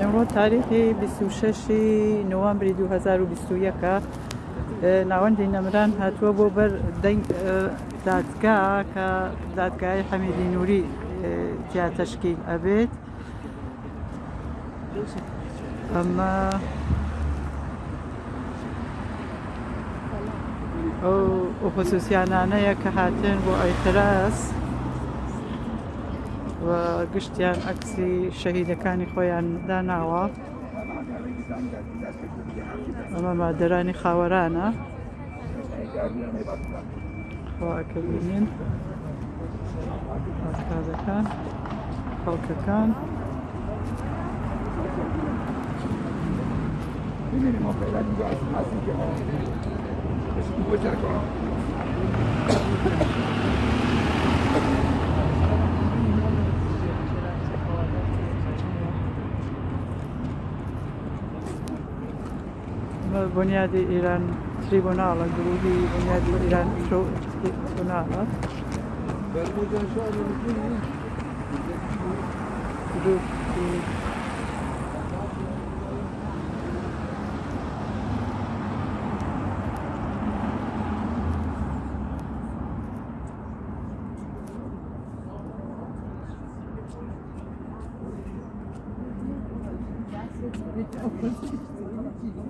ئەمڕۆ تاریخی 26شی نوامبری 2021کە ناوەندی نەمران هاتووە بۆ بەر دادگا کە دادگای حەمیدی نووری تیا تەشکیل ئەبێت ئەمە ئەو ئۆپۆسیسیانانەیە کە هاتن بۆ ئەیتراس گشتیان ئەکسی شەهیدەکانی خۆیان داناوە ئەمە مادەرانی خاوەرانە خواکەبینین ئازەکان خەڵکەکان Minimo per la lunga, ma si chiama. बुनियादी äh, Iran tribunale, al gruppo di Bunyadi Iran Show Tribunale. Thank you.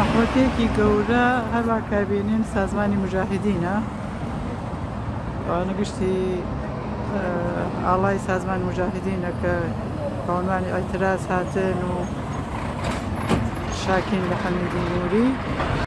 ئەخۆتێکی گەورە هەروە کابینین سازمانی مجاهدینە نگشتی ئاڵای سازمان مجاهدینە کە پاوانوانی ئەتراس هاتن و شاکین بە حەمیدی نووری